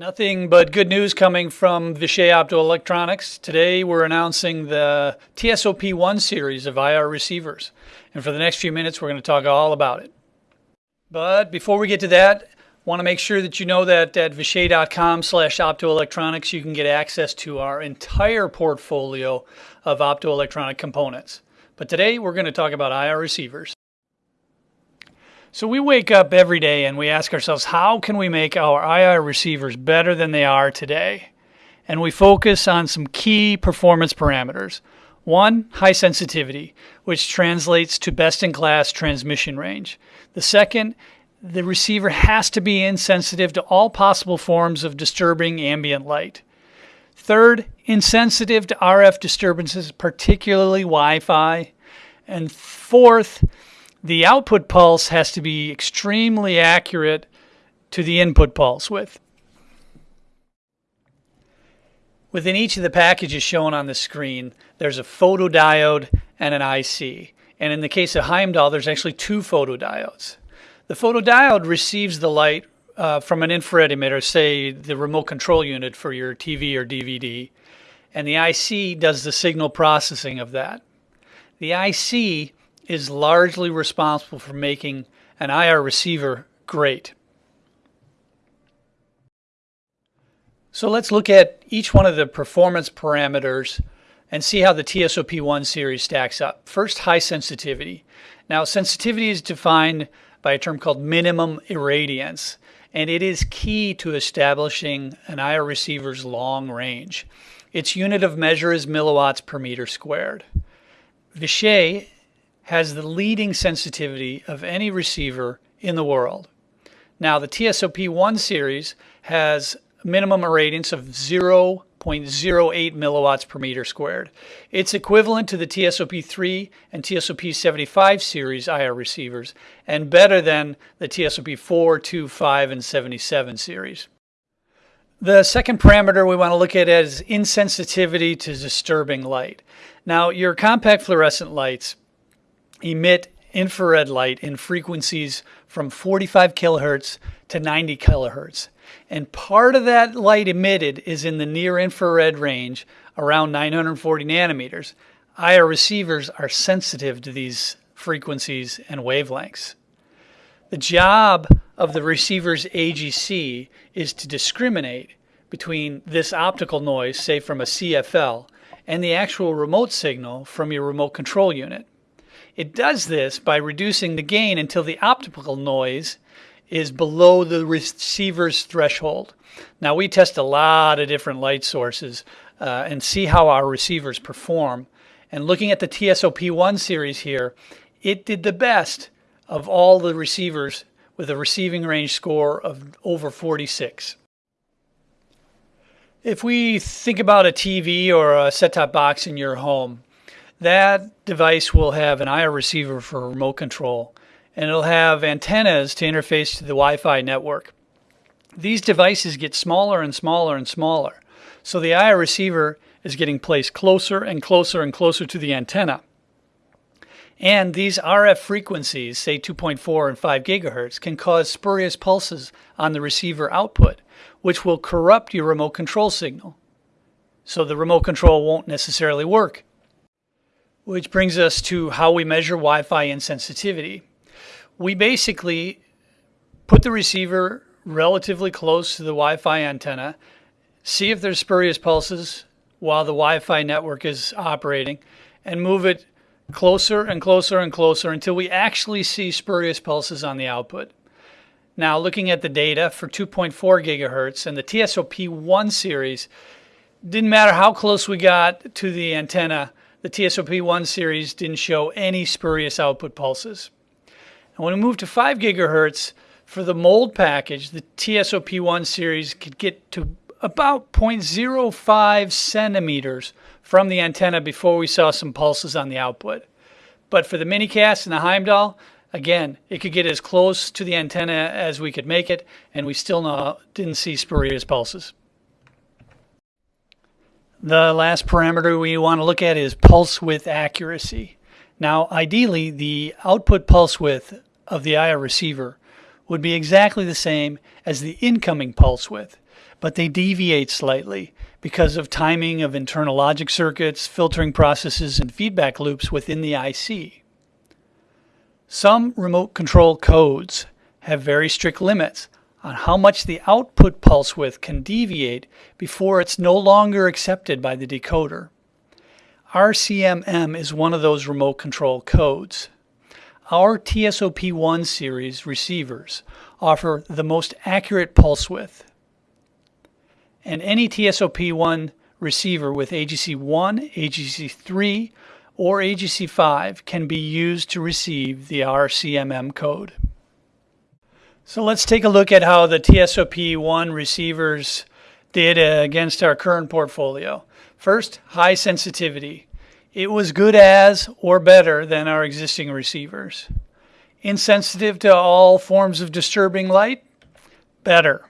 Nothing but good news coming from Vishay Optoelectronics. Today we're announcing the TSOP1 series of IR receivers. And for the next few minutes, we're going to talk all about it. But before we get to that, want to make sure that you know that at vishay.com slash optoelectronics, you can get access to our entire portfolio of optoelectronic components. But today we're going to talk about IR receivers. So we wake up every day and we ask ourselves, how can we make our IR receivers better than they are today? And we focus on some key performance parameters. One, high sensitivity, which translates to best in class transmission range. The second, the receiver has to be insensitive to all possible forms of disturbing ambient light. Third, insensitive to RF disturbances, particularly Wi Fi. And fourth, the output pulse has to be extremely accurate to the input pulse width. Within each of the packages shown on the screen, there's a photodiode and an IC. And in the case of Heimdall, there's actually two photodiodes. The photodiode receives the light uh, from an infrared emitter, say the remote control unit for your TV or DVD, and the IC does the signal processing of that. The IC is largely responsible for making an IR receiver great. So let's look at each one of the performance parameters and see how the TSOP1 series stacks up. First, high sensitivity. Now, sensitivity is defined by a term called minimum irradiance, and it is key to establishing an IR receiver's long range. Its unit of measure is milliwatts per meter squared. Vishay has the leading sensitivity of any receiver in the world. Now, the TSOP1 series has minimum irradiance of 0.08 milliwatts per meter squared. It's equivalent to the TSOP3 and TSOP75 series IR receivers and better than the TSOP4, 2, 5, and 77 series. The second parameter we want to look at is insensitivity to disturbing light. Now, your compact fluorescent lights emit infrared light in frequencies from 45 kilohertz to 90 kilohertz. And part of that light emitted is in the near infrared range around 940 nanometers. IR receivers are sensitive to these frequencies and wavelengths. The job of the receiver's AGC is to discriminate between this optical noise, say from a CFL, and the actual remote signal from your remote control unit. It does this by reducing the gain until the optical noise is below the receiver's threshold. Now we test a lot of different light sources uh, and see how our receivers perform. And looking at the TSOP1 series here, it did the best of all the receivers with a receiving range score of over 46. If we think about a TV or a set-top box in your home, that device will have an IR receiver for remote control, and it'll have antennas to interface to the Wi-Fi network. These devices get smaller and smaller and smaller, so the IR receiver is getting placed closer and closer and closer to the antenna. And these RF frequencies, say 2.4 and 5 gigahertz, can cause spurious pulses on the receiver output, which will corrupt your remote control signal. So the remote control won't necessarily work which brings us to how we measure Wi-Fi insensitivity. We basically put the receiver relatively close to the Wi-Fi antenna, see if there's spurious pulses while the Wi-Fi network is operating, and move it closer and closer and closer until we actually see spurious pulses on the output. Now, looking at the data for 2.4 gigahertz and the TSOP1 series, didn't matter how close we got to the antenna, the TSOP1 series didn't show any spurious output pulses. And when we moved to 5 gigahertz, for the mold package, the TSOP1 series could get to about 0.05 centimeters from the antenna before we saw some pulses on the output. But for the minicast and the Heimdall, again, it could get as close to the antenna as we could make it, and we still no, didn't see spurious pulses. The last parameter we want to look at is pulse width accuracy. Now, ideally, the output pulse width of the IR receiver would be exactly the same as the incoming pulse width. but they deviate slightly because of timing of internal logic circuits, filtering processes, and feedback loops within the IC. Some remote control codes have very strict limits on how much the output pulse width can deviate before it's no longer accepted by the decoder. RCMM is one of those remote control codes. Our TSOP1 series receivers offer the most accurate pulse width. And any TSOP1 receiver with AGC1, AGC3, or AGC5 can be used to receive the RCMM code. So let's take a look at how the TSOP1 receivers did against our current portfolio. First, high sensitivity. It was good as or better than our existing receivers. Insensitive to all forms of disturbing light? Better.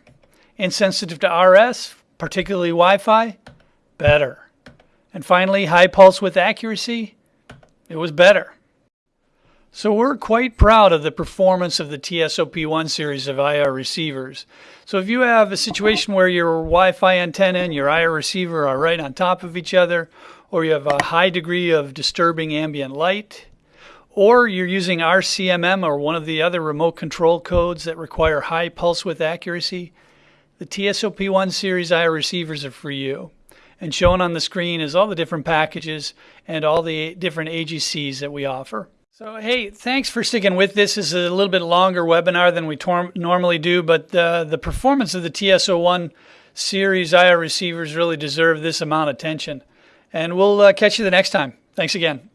Insensitive to RF, particularly Wi-Fi? Better. And finally, high pulse width accuracy? It was better. So we're quite proud of the performance of the TSOP1 series of IR receivers. So if you have a situation where your Wi-Fi antenna and your IR receiver are right on top of each other, or you have a high degree of disturbing ambient light, or you're using RCMM or one of the other remote control codes that require high pulse width accuracy, the TSOP1 series IR receivers are for you. And shown on the screen is all the different packages and all the different AGCs that we offer. So, hey, thanks for sticking with this. This is a little bit longer webinar than we normally do, but uh, the performance of the TSOP1 series IR receivers really deserve this amount of attention. And we'll uh, catch you the next time. Thanks again.